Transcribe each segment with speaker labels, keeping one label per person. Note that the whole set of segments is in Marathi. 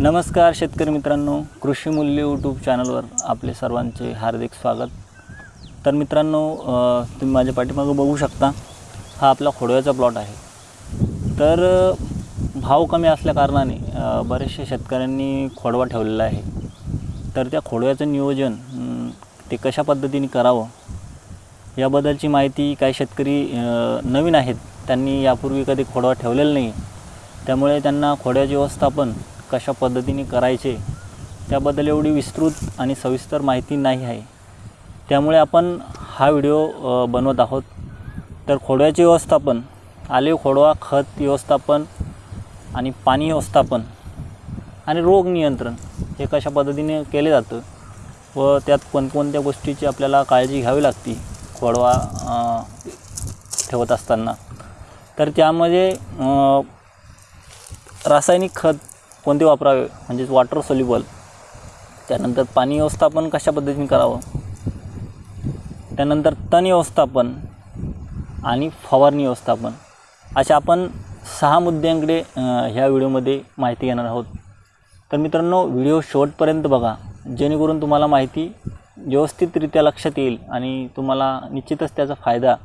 Speaker 1: नमस्कार शेतकरी मित्रांनो कृषी मूल्य यूट्यूब चॅनलवर आपले सर्वांचे हार्दिक स्वागत. तर मित्रांनो तुम्ही माझ्या पाठीमागं बघू शकता हा आपला खोडव्याचा प्लॉट आहे. तर भाव कमी असल्याकारणाने बरेचसे बरेचशा शेतकऱ्यांनी खोडवा ठेवलेला आहे. तर त्या खोडव्याचं नियोजन ते कशा पद्धतीने करावं याबद्दलची माहिती काही शेतकरी नवीन आहेत त्यांनी यापूर्वी कधी खोडवा ठेवलेला नाही त्यामुळे त्यांना खोड्याचे व्यवस्थापन कशा पद्धतीने करायचे त्याबद्दल एवढी विस्तृत आणि सविस्तर माहिती नाही आहे. त्यामुळे आपण हा व्हिडिओ बनवत आहोत. तर खोडव्याचे व्यवस्थापन आले खोडवा खत व्यवस्थापन आणि पाणी व्यवस्थापन आणि रोग नियंत्रण हे कशा पद्धतीने केले जातं व त्यात कोणकोणत्या गोष्टीची आपल्याला काळजी घ्यावी लागते खोडवा ठेवत असताना. तर त्यामध्ये रासायनिक खत कोणते वापरावे? म्हणजेच वॉटर सोल्युबल त्यानंतर पाणी व्यवस्थापन कशा पद्धतीने करावं? त्यानंतर तण व्यवस्थापन आणि फवारणी व्यवस्थापन. अशा आपण सहा मुद्द्यांकडे ह्या व्हिडिओमध्ये माहिती घेणार आहोत. तर मित्रांनो व्हिडिओ शेवटपर्यंत बघा. जेणेकरून तुम्हाला माहिती व्यवस्थितरित्या लक्षात येईल आणि तुम्हाला निश्चितच त्याचा फायदा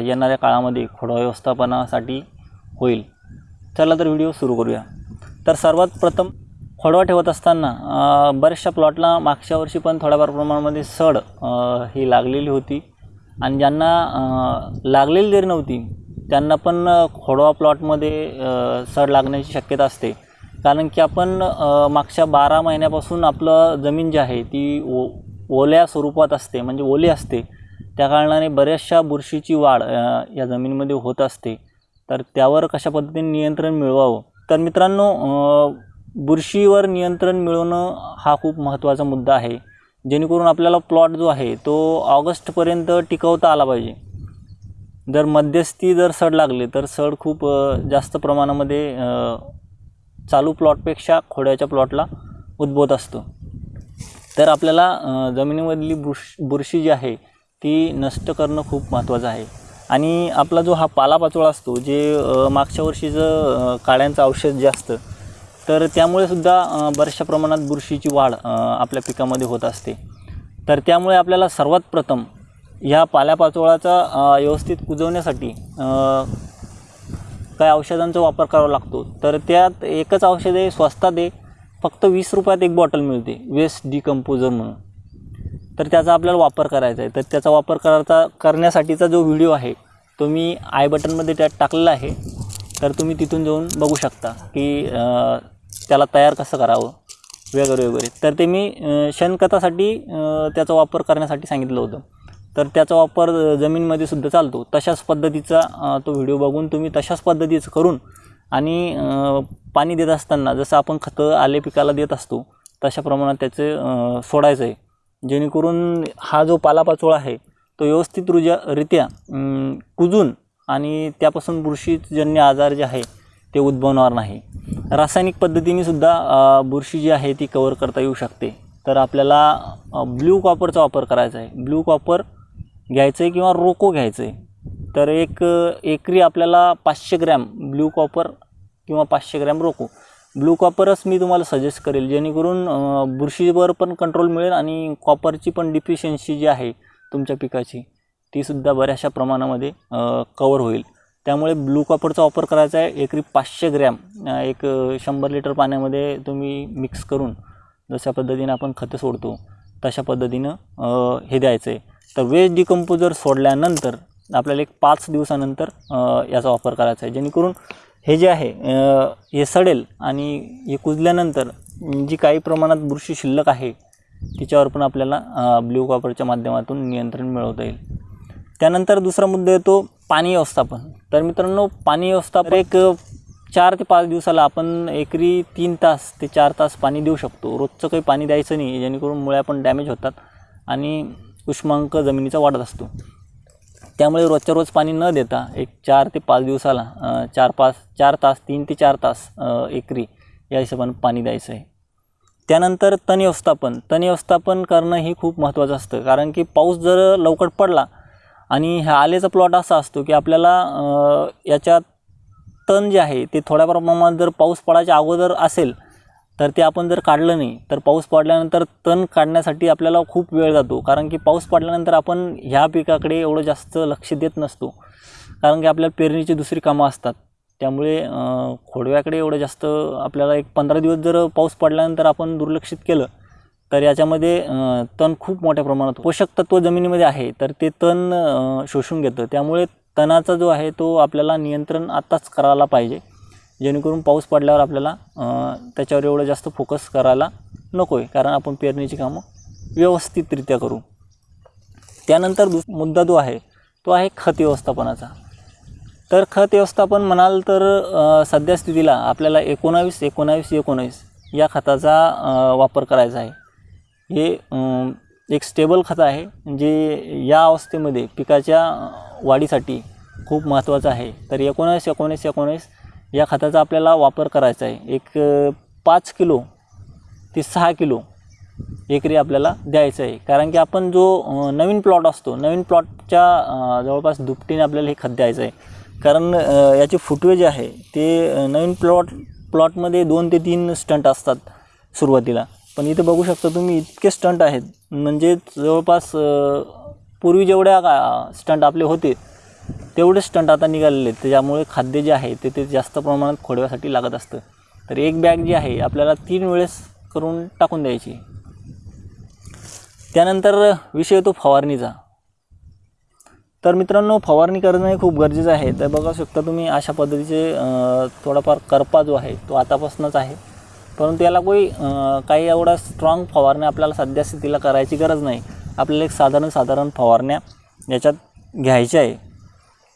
Speaker 1: येणाऱ्या काळामध्ये खोडवा व्यवस्थापनासाठी होईल. चला तर व्हिडिओ सुरू करूया. तर सर्वात प्रथम खोडवा ठेवत असताना बऱ्याचशा प्लॉटला मागच्या वर्षी पण थोड्याफार प्रमाणामध्ये सड ही लागलेली होती. आणि ज्यांना लागलेली जरी नव्हती त्यांना पण खोडवा प्लॉटमध्ये सड लागण्याची शक्यता असते. कारण की आपण मागच्या बारा महिन्यापासून आपलं जमीन जी आहे ती ओ ओल्या स्वरूपात असते म्हणजे ओली असते. त्या कारणाने बऱ्याचशा बुरशीची वाढ या जमिनीमध्ये होत असते. तर त्यावर कशा पद्धतीने नियंत्रण मिळवावं? तर मित्रांनो बुरशीवर नियंत्रण मिळवणं हा खूप महत्त्वाचा मुद्दा आहे. जेणेकरून आपल्याला प्लॉट जो आहे तो ऑगस्टपर्यंत टिकवता आला पाहिजे. जर मध्यस्थी जर सड लागले तर सड खूप जास्त प्रमाणामध्ये चालू प्लॉटपेक्षा खोड्याच्या प्लॉटला उद्भवत असतो. तर आपल्याला जमिनीमधली बुरश बुरशी जी आहे ती नष्ट करणं खूप महत्त्वाचं आहे. आणि आपला जो हा पालापाचोळा असतो जे मागच्या वर्षीचं काळ्यांचं औषध जे असतं तर त्यामुळे सुद्धा बऱ्याचशा प्रमाणात बुरशीची वाढ आपल्या पिकामध्ये होत असते. तर त्यामुळे आपल्याला सर्वात प्रथम ह्या पाल्यापाचोळाचा व्यवस्थित कुजवण्यासाठी काय औषधांचा वापर करावा लागतो. तर त्यात एकच औषध आहे स्वस्तात आहे फक्त वीस रुपयात एक बॉटल मिळते वेस्ट डिकम्पोजर म्हणून. तर त्याचा आपल्याला वापर करायचा आहे. तर त्याचा वापर करायचा करण्यासाठीचा जो व्हिडिओ आहे तो मी आय बटनमध्ये त्यात टाकलेला आहे. तर तुम्ही तिथून जाऊन बघू शकता की त्याला तयार कसं करावं वगैरे वगैरे. तर ते मी शेणखतासाठी त्याचा वापर करण्यासाठी सांगितलं होतं. तर त्याचा वापर जमीनमध्ये सुद्धा चालतो. तशाच पद्धतीचा तो व्हिडिओ बघून तुम्ही तशाच पद्धतीचं करून आणि पाणी देत असताना जसं आपण खतं आले पिकाला देत असतो तशा प्रमाणात त्याचं सोडायचं आहे. जेणेकरून हा जो पालापाचोळा आहे तो व्यवस्थित रुजा रित्या कुजून आणि त्यापासून बुरशीजन्य आजार जे आहे ते उद्भवणार नाही. रासायनिक पद्धतीनेसुद्धा बुरशी जी आहे ती कवर करता येऊ शकते. तर आपल्याला ब्ल्यू कॉपरचा वापर करायचा आहे. ब्ल्यू कॉपर घ्यायचं आहे किंवा रोको घ्यायचं आहे तर एक एकरी आपल्याला पाचशे ग्रॅम ब्ल्यू कॉपर किंवा पाचशे ग्रॅम रोको. ब्लू कॉपरच मी तुम्हाला सजेस्ट करेल. जेणेकरून बुरशीवर पण कंट्रोल मिळेल आणि कॉपरची पण डिफिशियन्सी जी आहे तुमच्या पिकाची तीसुद्धा बऱ्याचशा प्रमाणामध्ये कवर होईल. त्यामुळे ब्लू कॉपरचा वापर करायचा आहे. एकरी पाचशे ग्रॅम एक शंभर लिटर पाण्यामध्ये तुम्ही मिक्स करून जशा पद्धतीनं आपण खतं सोडतो तशा पद्धतीनं हे द्यायचं आहे. तर वेस्ट डिकम्पोजर सोडल्यानंतर आपल्याला एक पाच दिवसानंतर याचा वापर करायचा आहे. जेणेकरून हे जे आहे हे सडेल आणि हे कुजल्यानंतर जी काही प्रमाणात बुरशी शिल्लक आहे तिच्यावर पण आपल्याला ब्ल्यू कॉपरच्या माध्यमातून नियंत्रण मिळवता येईल. त्यानंतर दुसरा मुद्दा येतो पाणी व्यवस्थापन. तर मित्रांनो पाणी व्यवस्थापन एक चार ते पाच दिवसाला आपण एकरी तीन तास ते चार तास पाणी देऊ शकतो. रोजचं काही पाणी द्यायचं नाही जेणेकरून मुळ्या पण डॅमेज होतात आणि उष्मांक जमिनीचा वाढत असतो. त्यामुळे रोजच्या रोज पाणी न देता एक चार ते पाच दिवसाला चार पाच चार तास तीन ते चार तास एकरी या हिशोबानं पाणी द्यायचं आहे. त्यानंतर तण व्यवस्थापन. तण व्यवस्थापन करणं ही खूप महत्त्वाचं असतं. कारण की पाऊस जर लवकर पडला आणि ह्या आलेचा प्लॉट असा असतो की आपल्याला याच्यात तण जे आहे ते थोड्या प्रमाणात जर पाऊस पडायच्या अगोदर असेल तर ते आपण जर काढलं नाही तर पाऊस पडल्यानंतर तण काढण्यासाठी आपल्याला खूप वेळ जातो. कारण की पाऊस पडल्यानंतर आपण ह्या पिकाकडे एवढं जास्त लक्ष देत नसतो. कारण की आपल्याला पेरणीची दुसरी कामं असतात. त्यामुळे खोडव्याकडे एवढं जास्त आपल्याला एक पंधरा दिवस जर पाऊस पडल्यानंतर आपण दुर्लक्षित केलं तर याच्यामध्ये तण खूप मोठ्या प्रमाणात पोषक तत्व जमिनीमध्ये आहे तर ते तण शोषून घेतं. त्यामुळे तणाचा जो आहे तो आपल्याला नियंत्रण आत्ताच करायला पाहिजे. जेणेकरून पाऊस पडल्यावर आपल्याला त्याच्यावर एवढं जास्त फोकस करायला नको आहे कारण आपण पेरणीची कामं व्यवस्थितरित्या करू. त्यानंतर दुस मुद्दा जो आहे तो आहे खत व्यवस्थापनाचा. तर खत व्यवस्थापन म्हणाल तर सध्या स्थितीला आपल्याला एकोणावीस एकोणावीस एकोणावीस या खताचा वापर करायचा आहे. हे एक स्टेबल खत आहे जे या अवस्थेमध्ये पिकाच्या वाढीसाठी खूप महत्त्वाचं आहे. तर एकोणावीस एकोणीस एकोणीस या खताचा आपल्याला वापर करायचा आहे. एक पाच किलो ते सहा किलो एकरी आपल्याला द्यायचं आहे. कारण की आपण जो नवीन प्लॉट असतो नवीन प्लॉटच्या जवळपास दुपटीने आपल्याला हे खत द्यायचं आहे. कारण याचे फुटवे जे आहे ते नवीन प्लॉट प्लॉटमध्ये दोन ते तीन स्टंट असतात सुरुवातीला. पण इथे बघू शकता तुम्ही इतके स्टंट आहेत. म्हणजे जवळपास पूर्वी जेवढ्या स्टंट आपले होते तेवढे स्टंट आता निघालेले आहेत. त्याच्यामुळे खाद्य जे आहे ते ते जास्त प्रमाणात खोडव्यासाठी लागत असतं. तर एक बॅग जी आहे आपल्याला तीन वेळेस करून टाकून द्यायची. त्यानंतर विषय येतो फवारणीचा. तर मित्रांनो फवारणी करणं हे खूप गरजेचं आहे. तर बघा शकता तुम्ही अशा पद्धतीचे थोडाफार करपा जो आहे तो आतापासूनच आहे. परंतु याला कोई काही एवढा स्ट्रॉंग फवारण्या आपल्याला सध्या स्थितीला करायची गरज नाही. आपल्याला एक साधारण साधारण फवारण्या याच्यात घ्यायच्या आहे.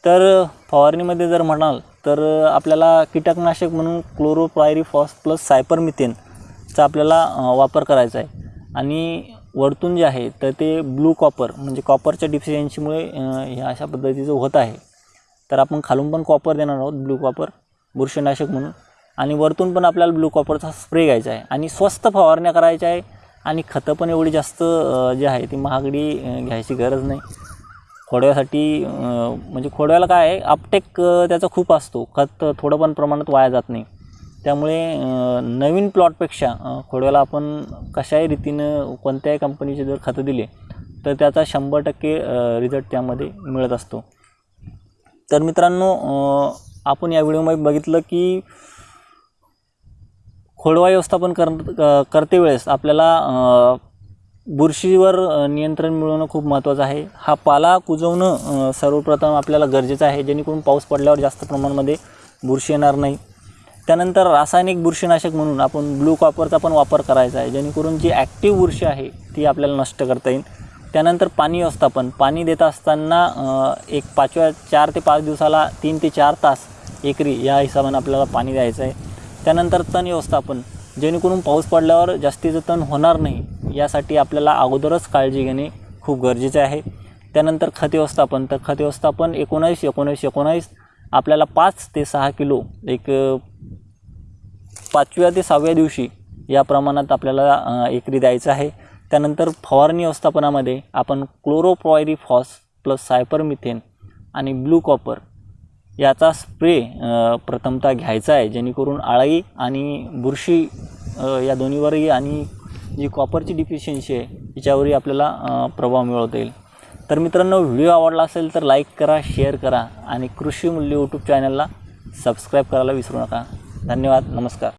Speaker 1: तर फवारणीमध्ये जर म्हणाल तर आपल्याला कीटकनाशक म्हणून क्लोरोप्रायरिफॉस प्लस सायपरमिथेनचा आपल्याला वापर करायचा आहे. आणि वरतून जे आहे तर ते ब्लू कॉपर म्हणजे कॉपरच्या डिफिशियन्सीमुळे हे अशा पद्धतीचं होत आहे. तर आपण खालून पण कॉपर देणार आहोत ब्लू कॉपर बुरशीनाशक म्हणून. आणि वरतून पण आपल्याला ब्लू कॉपरचा स्प्रे घ्यायचा आहे. आणि स्वस्त फवारण्या करायच्या आहे. आणि खतं पण एवढी जास्त जे आहे ती महागडी घ्यायची गरज नाही. खोडव्यासाठी म्हणजे खोडव्याला काय आहे अपटेक त्याचा खूप असतो. खत थोडं पण प्रमाणात वाया जात नाही. त्यामुळे नवीन प्लॉटपेक्षा खोडव्याला आपण कशाही रीतीनं कोणत्याही कंपनीचे जर खतं दिले तर त्याचा शंभर टक्के रिझल्ट त्यामध्ये मिळत असतो. तर मित्रांनो आपण या व्हिडिओमध्ये बघितलं की खोडवा व्यवस्थापन कर करते वेळेस आपल्याला बुरशीवर नियंत्रण मिळवणं खूप महत्त्वाचं आहे. हा पाला कुजवणं सर्वप्रथम आपल्याला गरजेचं आहे. जेणेकरून पाऊस पडल्यावर जास्त प्रमाणामध्ये बुरशी येणार नाही. त्यानंतर रासायनिक बुरशीनाशक म्हणून आपण ब्लू कॉपरचा पण वापर करायचा आहे. जेणेकरून जी ॲक्टिव्ह बुरशी आहे ती आपल्याला नष्ट करता येईल. त्यानंतर पाणी व्यवस्थापन. पाणी देत असताना एक पाचव्या चार ते पाच दिवसाला तीन ते चार तास एकरी या हिशोबाने आपल्याला पाणी द्यायचं आहे. त्यानंतर तण व्यवस्थापन. जेणेकरून पाऊस पडल्यावर जास्तीचं तण होणार नाही. यासाठी आपल्याला अगोदरच काळजी घेणे खूप गरजेचे आहे. त्यानंतर खत व्यवस्थापन. तर खत व्यवस्थापन एकोणावीस एकोणावीस एकोणावीस आपल्याला पाच ते सहा किलो एक पाचव्या ते सहाव्या दिवशी या प्रमाणात आपल्याला एकरी द्यायचं आहे. त्यानंतर फवारणी व्यवस्थापनामध्ये आपण क्लोरोप्रॉयरीफॉस प्लस सायपरमिथेन आणि ब्लू कॉपर याचा स्प्रे प्रथमतः घ्यायचा आहे. जेणेकरून आळाई आणि बुरशी या दोन्हीवरही आणि जी कॉपरची डिफिशियन्सी आहे याच्यावरही आपल्याला प्रभाव मिळवता येईल. तर मित्रांनो व्हिडिओ आवडला असेल तर लाईक करा शेअर करा आणि कृषी मूल्य यूट्यूब चॅनलला सबस्क्राईब करायला विसरू नका. धन्यवाद नमस्कार.